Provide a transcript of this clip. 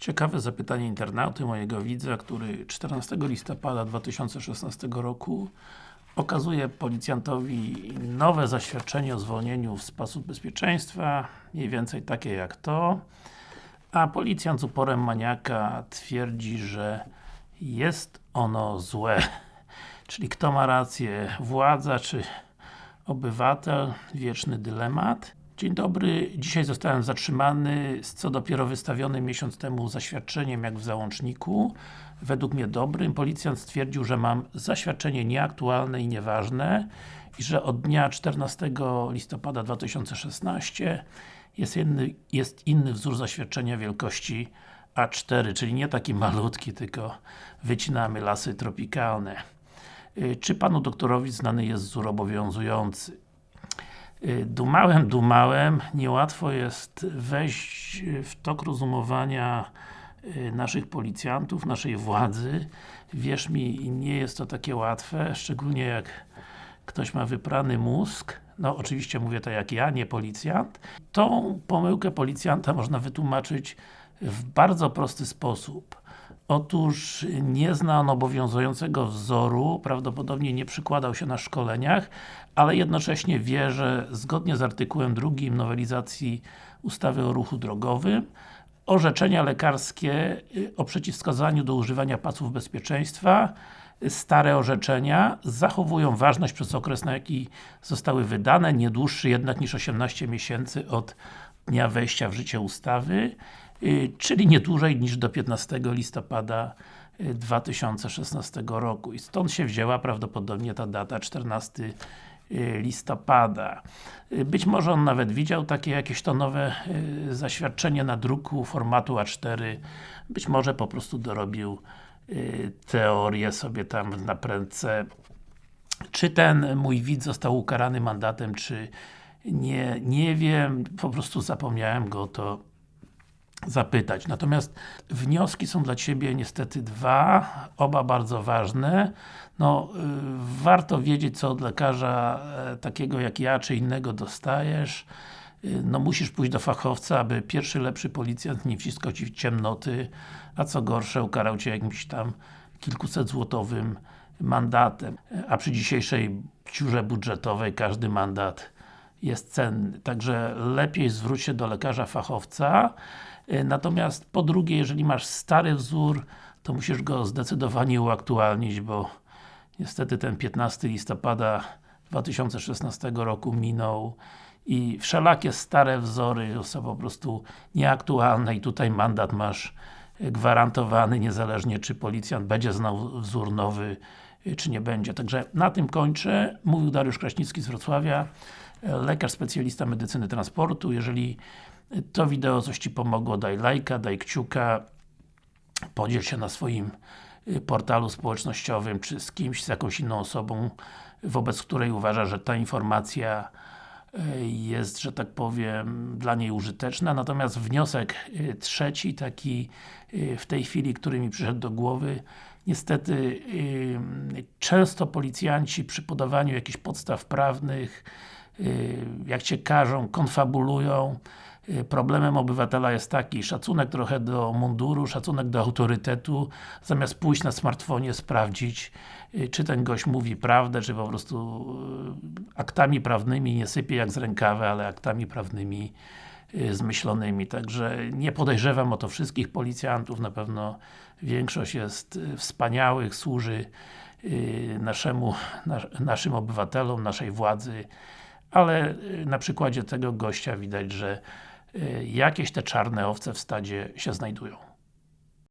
Ciekawe zapytanie internauty mojego widza, który 14 listopada 2016 roku okazuje policjantowi nowe zaświadczenie o zwolnieniu w sposób bezpieczeństwa, mniej więcej takie jak to, a policjant z uporem maniaka twierdzi, że jest ono złe. Czyli kto ma rację, władza czy obywatel? Wieczny dylemat. Dzień dobry, dzisiaj zostałem zatrzymany z co dopiero wystawionym miesiąc temu zaświadczeniem jak w załączniku. Według mnie dobrym. Policjant stwierdził, że mam zaświadczenie nieaktualne i nieważne i że od dnia 14 listopada 2016 jest inny, jest inny wzór zaświadczenia wielkości A4, czyli nie taki malutki, tylko wycinamy lasy tropikalne. Y, czy Panu doktorowi znany jest wzór obowiązujący? Y, dumałem, dumałem, niełatwo jest wejść w tok rozumowania y, naszych policjantów, naszej władzy. Wierz mi, nie jest to takie łatwe, szczególnie jak ktoś ma wyprany mózg, no oczywiście mówię to jak ja, nie policjant. Tą pomyłkę policjanta można wytłumaczyć w bardzo prosty sposób. Otóż nie zna on obowiązującego wzoru, prawdopodobnie nie przykładał się na szkoleniach, ale jednocześnie wie, że zgodnie z artykułem drugim nowelizacji ustawy o ruchu drogowym orzeczenia lekarskie y, o przeciwwskazaniu do używania pasów bezpieczeństwa stare orzeczenia zachowują ważność przez okres, na jaki zostały wydane, nie dłuższy jednak niż 18 miesięcy od dnia wejścia w życie ustawy, czyli nie dłużej niż do 15 listopada 2016 y, roku. I stąd się wzięła prawdopodobnie ta data 14 y, listopada. Być może on nawet widział takie jakieś to nowe zaświadczenie na druku formatu A4, być może po prostu dorobił teorię sobie tam na prędce. Czy ten mój widz został ukarany mandatem, czy nie, nie wiem, po prostu zapomniałem go to zapytać. Natomiast wnioski są dla Ciebie niestety dwa, oba bardzo ważne. No, y, warto wiedzieć, co od lekarza e, takiego jak ja, czy innego dostajesz. Y, no musisz pójść do fachowca, aby pierwszy lepszy policjant nie wciskał Ci w ciemnoty, a co gorsze, ukarał Cię jakimś tam kilkuset złotowym mandatem. A przy dzisiejszej ciurze budżetowej każdy mandat jest cenny. Także lepiej zwróć się do lekarza fachowca. Y, natomiast po drugie, jeżeli masz stary wzór, to musisz go zdecydowanie uaktualnić, bo niestety ten 15 listopada 2016 roku minął i wszelakie stare wzory są po prostu nieaktualne i tutaj mandat masz gwarantowany, niezależnie czy policjant będzie znał wzór nowy, czy nie będzie. Także na tym kończę. Mówił Dariusz Kraśnicki z Wrocławia, lekarz specjalista medycyny transportu. Jeżeli to wideo coś Ci pomogło, daj lajka, daj kciuka, podziel się na swoim portalu społecznościowym, czy z kimś, z jakąś inną osobą, wobec której uważa, że ta informacja jest, że tak powiem, dla niej użyteczna. Natomiast wniosek y, trzeci, taki y, w tej chwili, który mi przyszedł do głowy, niestety y, często policjanci przy podawaniu jakichś podstaw prawnych, jak Cię każą, konfabulują, Problemem obywatela jest taki, szacunek trochę do munduru, szacunek do autorytetu, zamiast pójść na smartfonie, sprawdzić, y, czy ten gość mówi prawdę, czy po prostu y, aktami prawnymi nie sypie jak z rękawy, ale aktami prawnymi y, zmyślonymi. Także nie podejrzewam o to wszystkich policjantów, na pewno większość jest wspaniałych, służy naszemu, naszym obywatelom, naszej władzy, ale na przykładzie tego gościa widać, że Y, jakieś te czarne owce w stadzie się znajdują.